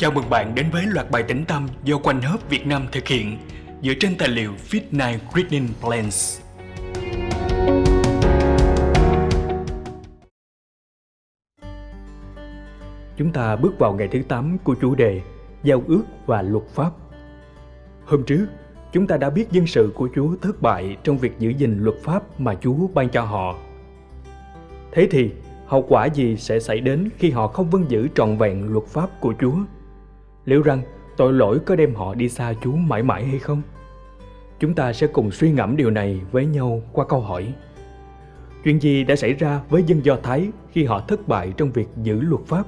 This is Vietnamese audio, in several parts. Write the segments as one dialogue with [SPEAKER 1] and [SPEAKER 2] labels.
[SPEAKER 1] Chào mừng bạn đến với loạt bài tĩnh tâm do Quanh Hớp Việt Nam thực hiện dựa trên tài liệu Fit9 Reading Plans. Chúng ta bước vào ngày thứ 8 của chủ đề Giao ước và luật pháp. Hôm trước, chúng ta đã biết dân sự của Chúa thất bại trong việc giữ gìn luật pháp mà Chúa ban cho họ. Thế thì, hậu quả gì sẽ xảy đến khi họ không vâng giữ trọn vẹn luật pháp của Chúa? Liệu rằng tội lỗi có đem họ đi xa Chúa mãi mãi hay không? Chúng ta sẽ cùng suy ngẫm điều này với nhau qua câu hỏi. Chuyện gì đã xảy ra với dân Do Thái khi họ thất bại trong việc giữ luật pháp?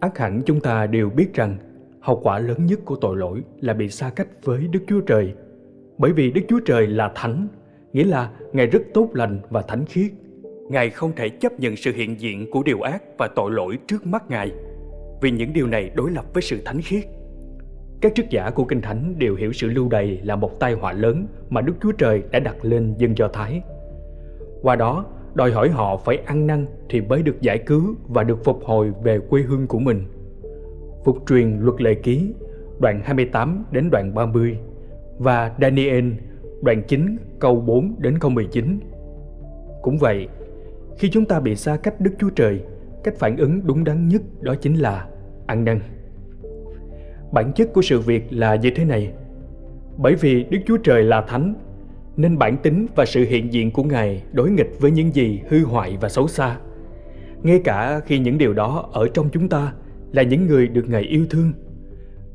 [SPEAKER 1] Ác hẳn chúng ta đều biết rằng hậu quả lớn nhất của tội lỗi là bị xa cách với Đức Chúa Trời. Bởi vì Đức Chúa Trời là thánh, nghĩa là Ngài rất tốt lành và thánh khiết. Ngài không thể chấp nhận sự hiện diện của điều ác và tội lỗi trước mắt Ngài, vì những điều này đối lập với sự thánh khiết. Các chức giả của Kinh Thánh đều hiểu sự lưu đày là một tai họa lớn mà Đức Chúa Trời đã đặt lên dân Do Thái. Qua đó, đòi hỏi họ phải ăn năn thì mới được giải cứu và được phục hồi về quê hương của mình. Phục truyền luật lệ ký, đoạn 28 đến đoạn 30 và Daniel, đoạn 9 câu 4 đến câu 19. Cũng vậy, khi chúng ta bị xa cách Đức Chúa Trời, cách phản ứng đúng đắn nhất đó chính là ăn năn. Bản chất của sự việc là như thế này. Bởi vì Đức Chúa Trời là thánh, nên bản tính và sự hiện diện của Ngài đối nghịch với những gì hư hoại và xấu xa. Ngay cả khi những điều đó ở trong chúng ta là những người được Ngài yêu thương.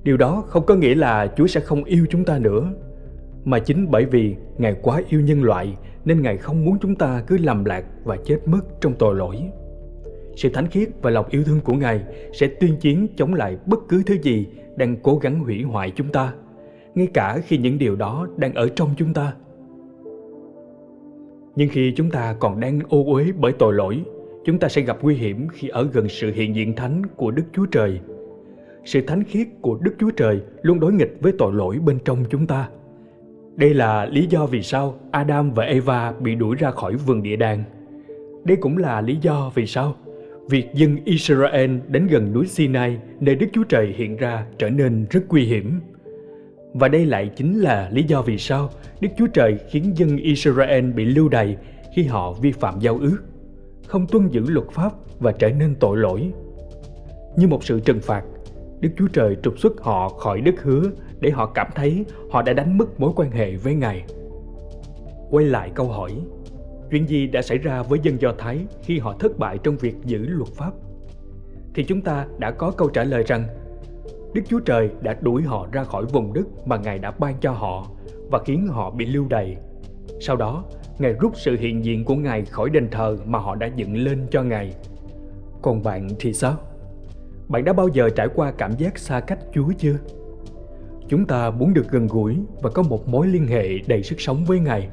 [SPEAKER 1] Điều đó không có nghĩa là Chúa sẽ không yêu chúng ta nữa, mà chính bởi vì Ngài quá yêu nhân loại nên Ngài không muốn chúng ta cứ lầm lạc và chết mất trong tội lỗi. Sự thánh khiết và lòng yêu thương của Ngài sẽ tuyên chiến chống lại bất cứ thứ gì đang cố gắng hủy hoại chúng ta, ngay cả khi những điều đó đang ở trong chúng ta. Nhưng khi chúng ta còn đang ô uế bởi tội lỗi, chúng ta sẽ gặp nguy hiểm khi ở gần sự hiện diện thánh của Đức Chúa Trời. Sự thánh khiết của Đức Chúa Trời luôn đối nghịch với tội lỗi bên trong chúng ta. Đây là lý do vì sao Adam và Eva bị đuổi ra khỏi vườn địa đàng. Đây cũng là lý do vì sao việc dân Israel đến gần núi Sinai nơi Đức Chúa Trời hiện ra trở nên rất nguy hiểm. Và đây lại chính là lý do vì sao Đức Chúa Trời khiến dân Israel bị lưu đày khi họ vi phạm giao ước, không tuân giữ luật pháp và trở nên tội lỗi. Như một sự trừng phạt, Đức Chúa Trời trục xuất họ khỏi đất hứa để họ cảm thấy họ đã đánh mất mối quan hệ với Ngài. Quay lại câu hỏi, chuyện gì đã xảy ra với dân Do Thái khi họ thất bại trong việc giữ luật pháp? Thì chúng ta đã có câu trả lời rằng Đức Chúa Trời đã đuổi họ ra khỏi vùng đất mà Ngài đã ban cho họ và khiến họ bị lưu đày. Sau đó, Ngài rút sự hiện diện của Ngài khỏi đền thờ mà họ đã dựng lên cho Ngài. Còn bạn thì sao? Bạn đã bao giờ trải qua cảm giác xa cách Chúa chưa? Chúng ta muốn được gần gũi và có một mối liên hệ đầy sức sống với Ngài.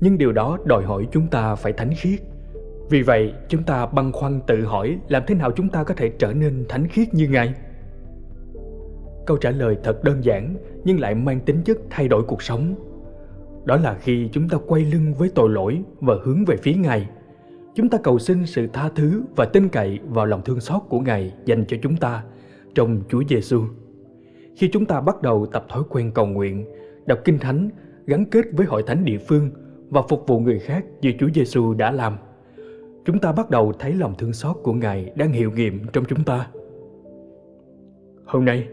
[SPEAKER 1] Nhưng điều đó đòi hỏi chúng ta phải thánh khiết. Vì vậy, chúng ta băn khoăn tự hỏi làm thế nào chúng ta có thể trở nên thánh khiết như Ngài? Câu trả lời thật đơn giản nhưng lại mang tính chất thay đổi cuộc sống. Đó là khi chúng ta quay lưng với tội lỗi và hướng về phía Ngài. Chúng ta cầu xin sự tha thứ và tin cậy vào lòng thương xót của Ngài dành cho chúng ta trong Chúa Giêsu. Khi chúng ta bắt đầu tập thói quen cầu nguyện, đọc kinh thánh, gắn kết với hội thánh địa phương và phục vụ người khác như Chúa Giêsu đã làm, chúng ta bắt đầu thấy lòng thương xót của Ngài đang hiệu nghiệm trong chúng ta. Hôm nay,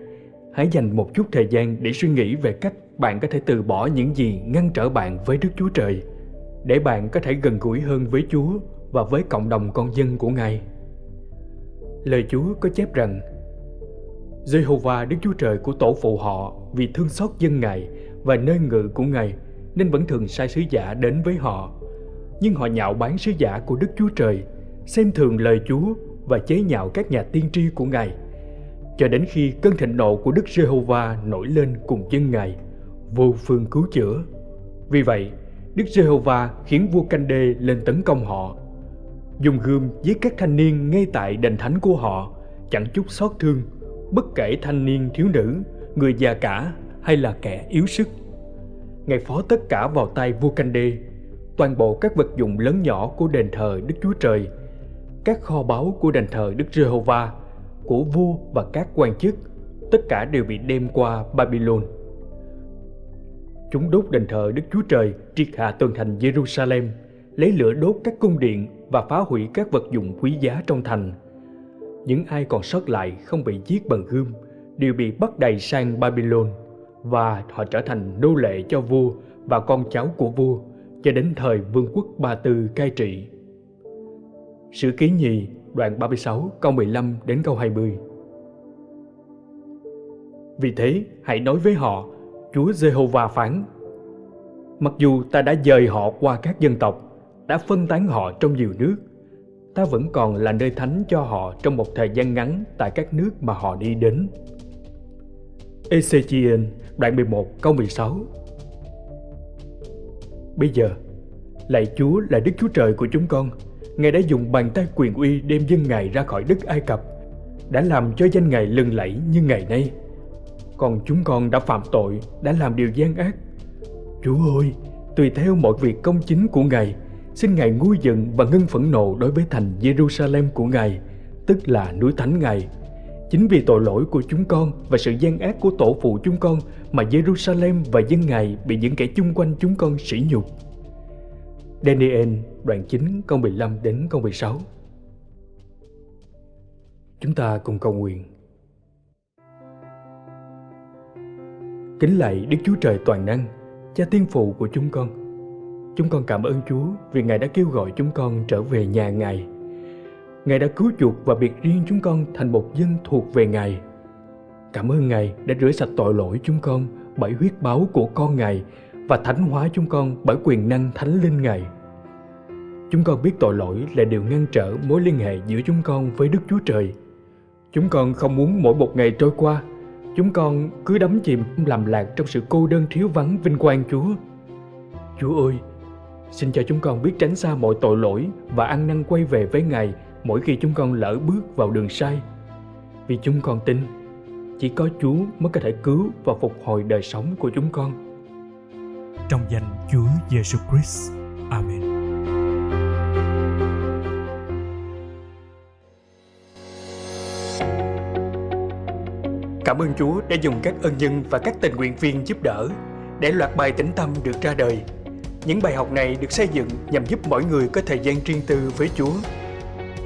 [SPEAKER 1] hãy dành một chút thời gian để suy nghĩ về cách bạn có thể từ bỏ những gì ngăn trở bạn với Đức Chúa Trời để bạn có thể gần gũi hơn với Chúa và với cộng đồng con dân của Ngài. Lời Chúa có chép rằng Jehovah Đức Chúa Trời của tổ phụ họ vì thương xót dân Ngài và nơi ngự của Ngài nên vẫn thường sai sứ giả đến với họ. Nhưng họ nhạo bán sứ giả của Đức Chúa Trời, xem thường lời Chúa và chế nhạo các nhà tiên tri của Ngài. Cho đến khi cơn thịnh nộ của Đức Jehovah nổi lên cùng dân Ngài, vô phương cứu chữa. Vì vậy, Đức Jehovah khiến vua Canh Đê lên tấn công họ. Dùng gươm giết các thanh niên ngay tại đền thánh của họ, chẳng chút xót thương bất kể thanh niên thiếu nữ, người già cả hay là kẻ yếu sức. Ngài phó tất cả vào tay vua Canh Đê, toàn bộ các vật dụng lớn nhỏ của đền thờ Đức Chúa Trời, các kho báu của đền thờ Đức Jehovah của vua và các quan chức, tất cả đều bị đem qua Babylon. Chúng đốt đền thờ Đức Chúa Trời triệt hạ tường thành Jerusalem, lấy lửa đốt các cung điện và phá hủy các vật dụng quý giá trong thành. Những ai còn sót lại không bị giết bằng gươm đều bị bắt đầy sang Babylon và họ trở thành nô lệ cho vua và con cháu của vua cho đến thời vương quốc Ba Tư cai trị. Sử ký nhì đoạn 36 câu 15 đến câu 20 Vì thế, hãy nói với họ, Chúa Giê-hô-va phán, Mặc dù ta đã dời họ qua các dân tộc đã phân tán họ trong nhiều nước Ta vẫn còn là nơi thánh cho họ trong một thời gian ngắn tại các nước mà họ đi đến. Ezechiel đoạn 11 câu 16 Bây giờ, lạy Chúa là Đức Chúa Trời của chúng con, Ngài đã dùng bàn tay quyền uy đem dân Ngài ra khỏi đất Ai Cập, đã làm cho danh Ngài lừng lẫy như ngày nay. Còn chúng con đã phạm tội, đã làm điều gian ác. Chúa ơi, tùy theo mọi việc công chính của Ngài, xin Ngài nguôi giận và ngưng phẫn nộ đối với thành Jerusalem của Ngài, tức là núi thánh Ngài. Chính vì tội lỗi của chúng con và sự gian ác của tổ phụ chúng con mà Jerusalem và dân Ngài bị những kẻ chung quanh chúng con sỉ nhục. Daniel đoạn 9 câu 15 đến câu 16 Chúng ta cùng cầu nguyện Kính lạy Đức Chúa Trời Toàn Năng, Cha Tiên Phụ của chúng con Chúng con cảm ơn Chúa vì Ngài đã kêu gọi chúng con trở về nhà Ngài Ngài đã cứu chuộc và biệt riêng chúng con thành một dân thuộc về Ngài Cảm ơn Ngài đã rửa sạch tội lỗi chúng con bởi huyết báo của con Ngài và thánh hóa chúng con bởi quyền năng thánh linh Ngài. Chúng con biết tội lỗi là điều ngăn trở mối liên hệ giữa chúng con với Đức Chúa Trời. Chúng con không muốn mỗi một ngày trôi qua, chúng con cứ đắm chìm làm lạc trong sự cô đơn thiếu vắng vinh quang Chúa. Chúa ơi, xin cho chúng con biết tránh xa mọi tội lỗi và ăn năn quay về với Ngài mỗi khi chúng con lỡ bước vào đường sai. Vì chúng con tin, chỉ có Chúa mới có thể cứu và phục hồi đời sống của chúng con
[SPEAKER 2] trong danh Chúa Giêsu Christ. Amen.
[SPEAKER 1] Cảm ơn Chúa đã dùng các ân nhân và các tình nguyện viên giúp đỡ để loạt bài tĩnh tâm được ra đời. Những bài học này được xây dựng nhằm giúp mỗi người có thời gian riêng tư với Chúa.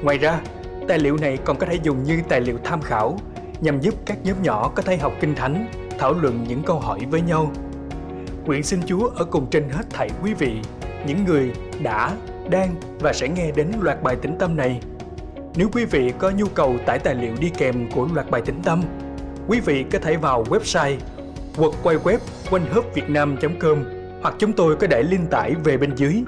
[SPEAKER 1] Ngoài ra, tài liệu này còn có thể dùng như tài liệu tham khảo nhằm giúp các nhóm nhỏ có thể học kinh thánh, thảo luận những câu hỏi với nhau Nguyện xin Chúa ở cùng trên hết thảy quý vị, những người đã, đang và sẽ nghe đến loạt bài tĩnh tâm này. Nếu quý vị có nhu cầu tải tài liệu đi kèm của loạt bài tĩnh tâm, quý vị có thể vào website hoặc hoặc chúng tôi có để link tải về bên dưới.